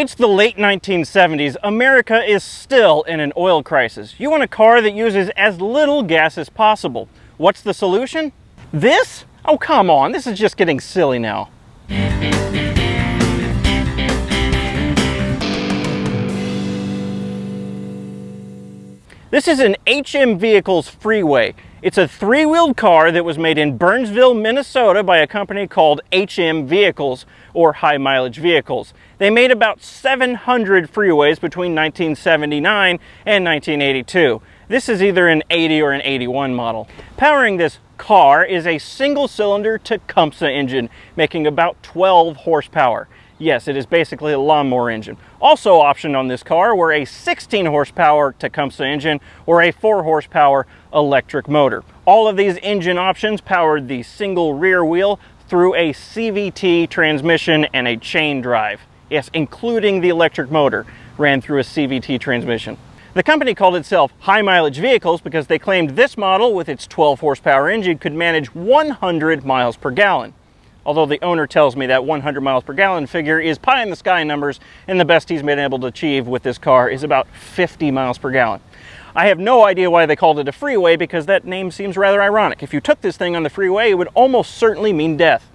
It's the late 1970s. America is still in an oil crisis. You want a car that uses as little gas as possible. What's the solution? This? Oh, come on. This is just getting silly now. This is an HM Vehicles Freeway. It's a three-wheeled car that was made in Burnsville, Minnesota by a company called HM Vehicles, or High Mileage Vehicles. They made about 700 freeways between 1979 and 1982. This is either an 80 or an 81 model. Powering this car is a single-cylinder Tecumseh engine, making about 12 horsepower. Yes, it is basically a lawnmower engine. Also optioned on this car were a 16 horsepower Tecumseh engine or a 4 horsepower electric motor. All of these engine options powered the single rear wheel through a CVT transmission and a chain drive. Yes, including the electric motor ran through a CVT transmission. The company called itself High Mileage Vehicles because they claimed this model with its 12 horsepower engine could manage 100 miles per gallon although the owner tells me that 100 miles per gallon figure is pie in the sky numbers and the best he's been able to achieve with this car is about 50 miles per gallon. I have no idea why they called it a freeway because that name seems rather ironic. If you took this thing on the freeway, it would almost certainly mean death,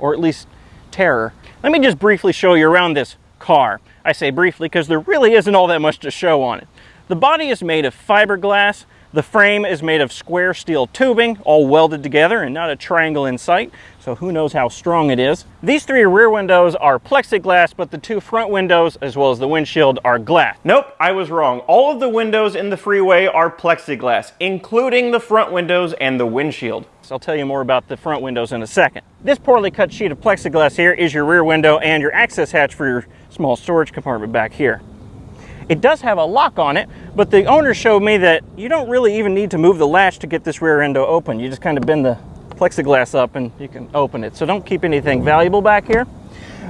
or at least terror. Let me just briefly show you around this car. I say briefly because there really isn't all that much to show on it. The body is made of fiberglass, the frame is made of square steel tubing, all welded together and not a triangle in sight, so who knows how strong it is. These three rear windows are plexiglass, but the two front windows, as well as the windshield, are glass. Nope, I was wrong. All of the windows in the freeway are plexiglass, including the front windows and the windshield. So I'll tell you more about the front windows in a second. This poorly cut sheet of plexiglass here is your rear window and your access hatch for your small storage compartment back here. It does have a lock on it, but the owner showed me that you don't really even need to move the latch to get this rear window open. You just kind of bend the plexiglass up and you can open it. So don't keep anything valuable back here.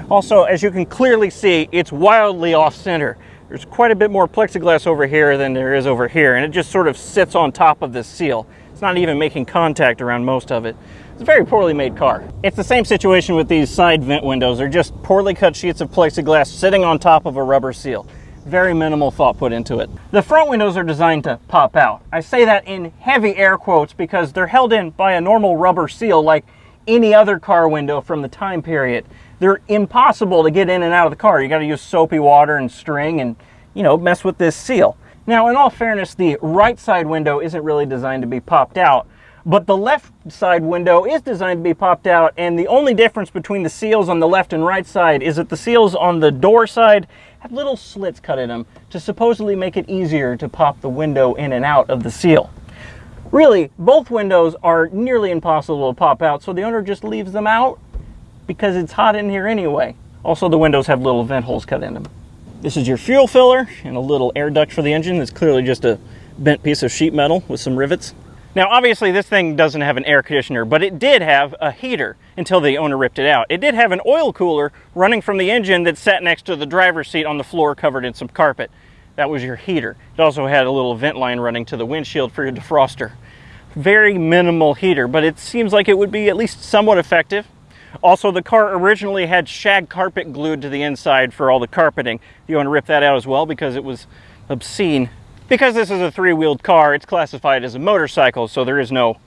Also, as you can clearly see, it's wildly off center. There's quite a bit more plexiglass over here than there is over here, and it just sort of sits on top of this seal. It's not even making contact around most of it. It's a very poorly made car. It's the same situation with these side vent windows. They're just poorly cut sheets of plexiglass sitting on top of a rubber seal very minimal thought put into it. The front windows are designed to pop out. I say that in heavy air quotes because they're held in by a normal rubber seal like any other car window from the time period. They're impossible to get in and out of the car. You got to use soapy water and string and, you know, mess with this seal. Now, in all fairness, the right side window isn't really designed to be popped out, but the left side window is designed to be popped out, and the only difference between the seals on the left and right side is that the seals on the door side have little slits cut in them to supposedly make it easier to pop the window in and out of the seal. Really, both windows are nearly impossible to pop out, so the owner just leaves them out because it's hot in here anyway. Also, the windows have little vent holes cut in them. This is your fuel filler and a little air duct for the engine. It's clearly just a bent piece of sheet metal with some rivets. Now, obviously this thing doesn't have an air conditioner, but it did have a heater until the owner ripped it out. It did have an oil cooler running from the engine that sat next to the driver's seat on the floor covered in some carpet. That was your heater. It also had a little vent line running to the windshield for your defroster. Very minimal heater, but it seems like it would be at least somewhat effective. Also, the car originally had shag carpet glued to the inside for all the carpeting. The owner ripped that out as well because it was obscene because this is a three-wheeled car, it's classified as a motorcycle, so there is no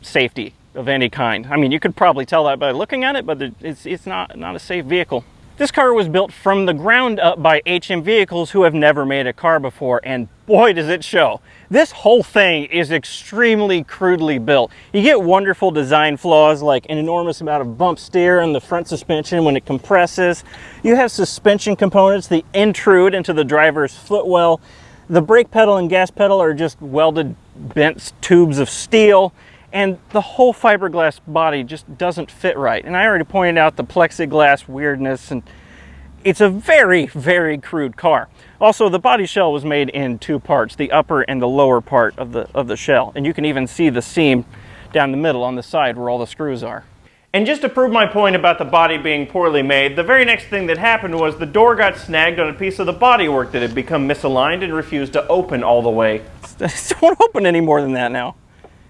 safety of any kind. I mean, you could probably tell that by looking at it, but it's, it's not, not a safe vehicle. This car was built from the ground up by HM Vehicles who have never made a car before, and boy does it show. This whole thing is extremely crudely built. You get wonderful design flaws like an enormous amount of bump steer in the front suspension when it compresses. You have suspension components that intrude into the driver's footwell. The brake pedal and gas pedal are just welded bent tubes of steel and the whole fiberglass body just doesn't fit right. And I already pointed out the plexiglass weirdness and it's a very, very crude car. Also, the body shell was made in two parts, the upper and the lower part of the, of the shell. And you can even see the seam down the middle on the side where all the screws are. And just to prove my point about the body being poorly made, the very next thing that happened was the door got snagged on a piece of the bodywork that had become misaligned and refused to open all the way. It won't open any more than that now.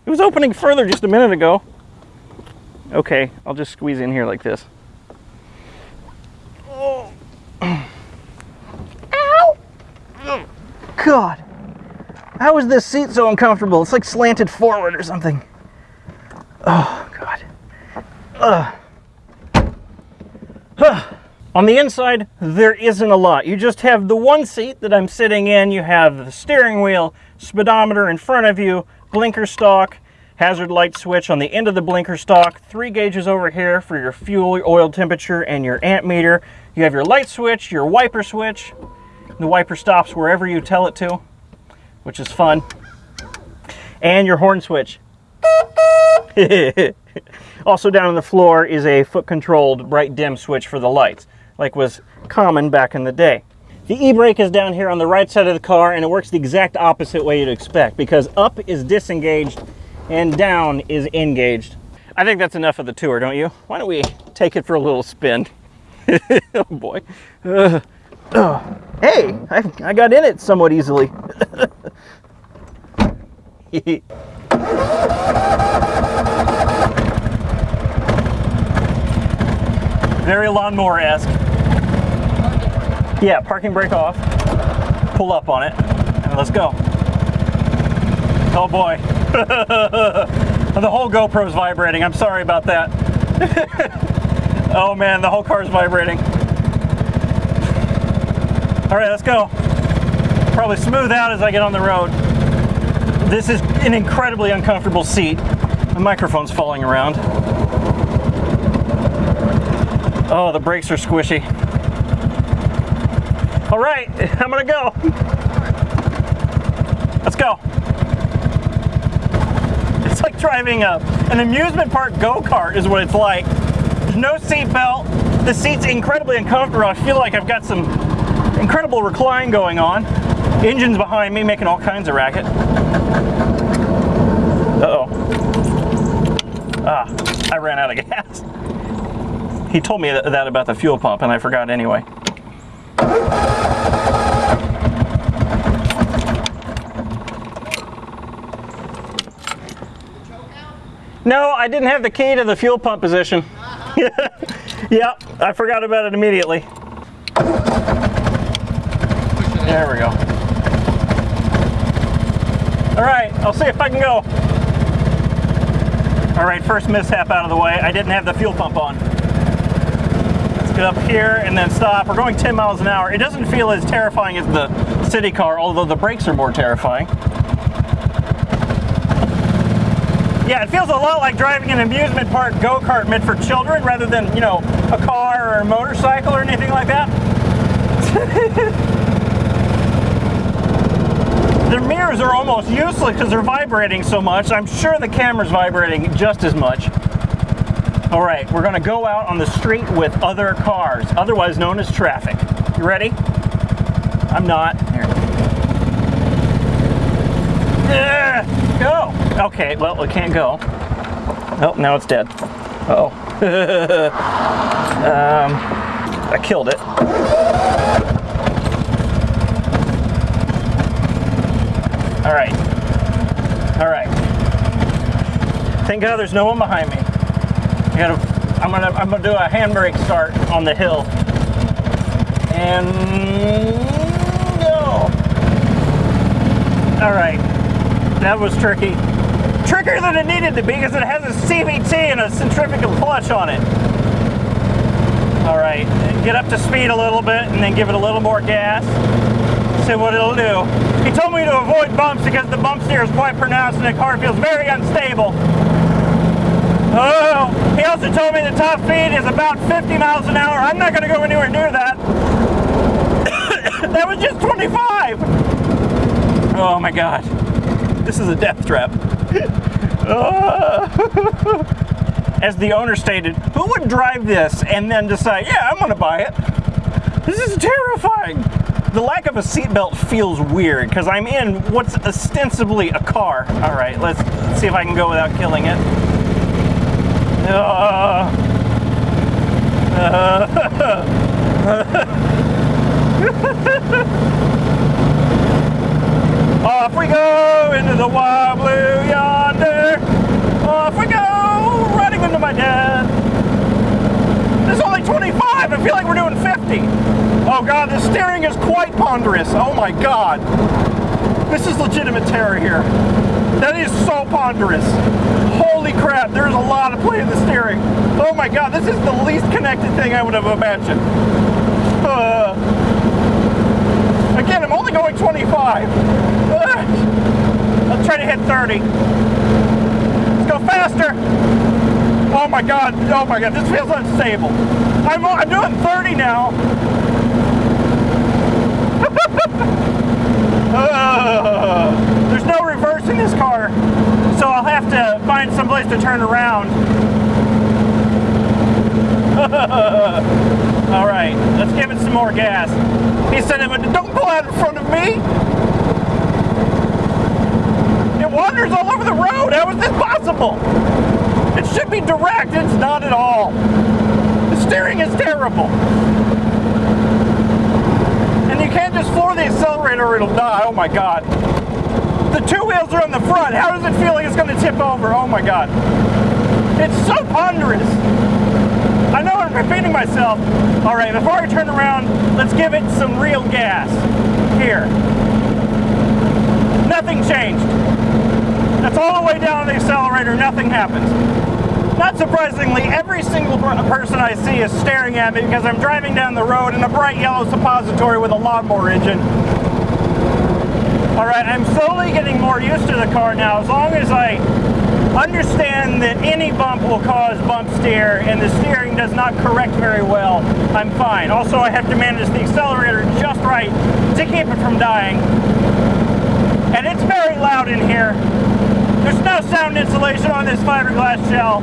It was opening further just a minute ago. Okay, I'll just squeeze in here like this. Oh. Ow! God, how is this seat so uncomfortable? It's like slanted forward or something. Oh. Ugh. On the inside, there isn't a lot. You just have the one seat that I'm sitting in. You have the steering wheel, speedometer in front of you, blinker stalk, hazard light switch on the end of the blinker stalk, three gauges over here for your fuel, oil temperature, and your amp meter. You have your light switch, your wiper switch. The wiper stops wherever you tell it to, which is fun. And your horn switch. also down on the floor is a foot controlled bright dim switch for the lights, like was common back in the day. The e-brake is down here on the right side of the car and it works the exact opposite way you'd expect because up is disengaged and down is engaged. I think that's enough of the tour, don't you? Why don't we take it for a little spin? oh boy. Uh, hey, I, I got in it somewhat easily. Very lawnmower-esque. Yeah, parking brake off. Pull up on it, and let's go. Oh boy. the whole GoPro's vibrating. I'm sorry about that. oh man, the whole car's vibrating. All right, let's go. Probably smooth out as I get on the road. This is an incredibly uncomfortable seat. The microphone's falling around. Oh, the brakes are squishy. All right, I'm gonna go. Let's go. It's like driving a, an amusement park go-kart is what it's like. There's no seat belt. The seat's incredibly uncomfortable. I feel like I've got some incredible recline going on. Engine's behind me making all kinds of racket. Uh-oh. Ah, I ran out of gas. He told me that about the fuel pump and I forgot anyway. No, I didn't have the key to the fuel pump position. yep, I forgot about it immediately. There we go. All right, I'll see if I can go. All right, first mishap out of the way. I didn't have the fuel pump on get up here and then stop. We're going 10 miles an hour. It doesn't feel as terrifying as the city car, although the brakes are more terrifying. Yeah, it feels a lot like driving an amusement park go-kart meant for children rather than, you know, a car or a motorcycle or anything like that. the mirrors are almost useless because they're vibrating so much. I'm sure the camera's vibrating just as much. All right, we're gonna go out on the street with other cars, otherwise known as traffic. You ready? I'm not. Here. go. Okay, well, it can't go. Oh, now it's dead. Uh oh. um, I killed it. All right. All right. Thank God there's no one behind me. Gotta, I'm gonna, I'm gonna do a handbrake start on the hill. And go. All right, that was tricky. Trickier than it needed to be because it has a CVT and a centrifugal clutch on it. All right, get up to speed a little bit and then give it a little more gas. See what it'll do. He told me to avoid bumps because the bump steer is quite pronounced and the car feels very unstable. Oh, he also told me the top speed is about 50 miles an hour. I'm not going to go anywhere near that. that was just 25. Oh my God. This is a death trap. As the owner stated, who would drive this and then decide, yeah, I'm going to buy it? This is terrifying. The lack of a seatbelt feels weird because I'm in what's ostensibly a car. All right, let's see if I can go without killing it. Off we go into the wild blue yonder. Off we go, running into my dad. This is only 25. I feel like we're doing 50. Oh God, the steering is quite ponderous. Oh my God. This is legitimate terror here. That is so ponderous. Holy crap, there's a lot of play in the steering. Oh my god, this is the least connected thing I would have imagined. Uh, again, I'm only going 25. Uh, Let's try to hit 30. Let's go faster. Oh my god, oh my god, this feels unstable. I'm, I'm doing 30 now. Uh, in this car, so I'll have to find some place to turn around. All right, let's give it some more gas. He said, don't pull out in front of me. It wanders all over the road. How is this possible? It should be direct. It's not at all. The steering is terrible. And you can't just floor the accelerator or it'll die. Oh my God. The two wheels are on the front. How does it feel like it's going to tip over? Oh my God. It's so ponderous. I know I'm repeating myself. All right, before I turn around, let's give it some real gas. Here. Nothing changed. That's all the way down the accelerator, nothing happens. Not surprisingly, every single person I see is staring at me because I'm driving down the road in a bright yellow suppository with a lawnmower engine. All right, I'm slowly getting more used to the car now. As long as I understand that any bump will cause bump steer and the steering does not correct very well, I'm fine. Also, I have to manage the accelerator just right to keep it from dying. And it's very loud in here. There's no sound insulation on this fiberglass shell.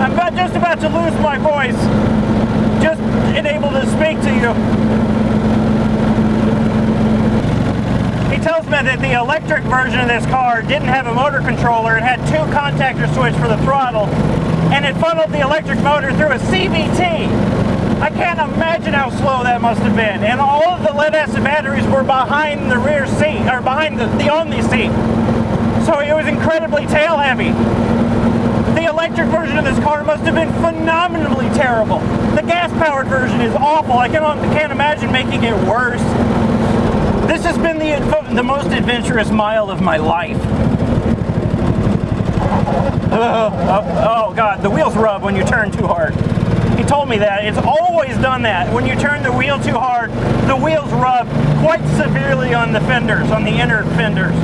I'm about, just about to lose my voice, just unable to speak to you. Me that the electric version of this car didn't have a motor controller. It had two contactor switch for the throttle, and it funneled the electric motor through a CVT. I can't imagine how slow that must have been. And all of the lead acid batteries were behind the rear seat, or behind the, the Omni seat so it was incredibly tail heavy. The electric version of this car must have been phenomenally terrible. The gas-powered version is awful. I can't, can't imagine making it worse. This has been the, the most adventurous mile of my life. Oh, oh, oh, God, the wheels rub when you turn too hard. He told me that. It's always done that. When you turn the wheel too hard, the wheels rub quite severely on the fenders, on the inner fenders.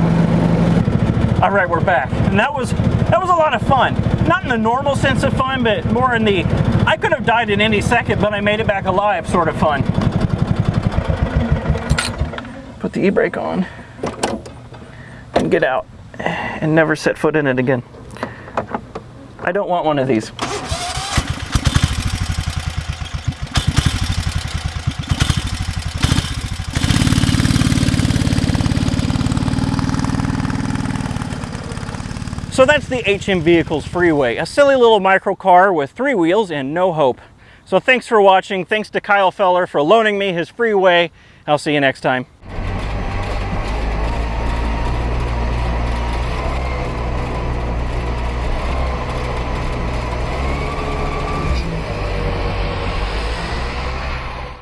All right, we're back. And that was that was a lot of fun. Not in the normal sense of fun, but more in the I could have died in any second, but I made it back alive sort of fun. The e-brake on and get out and never set foot in it again. I don't want one of these. So that's the HM Vehicles Freeway, a silly little micro car with three wheels and no hope. So thanks for watching. Thanks to Kyle Feller for loaning me his freeway. I'll see you next time.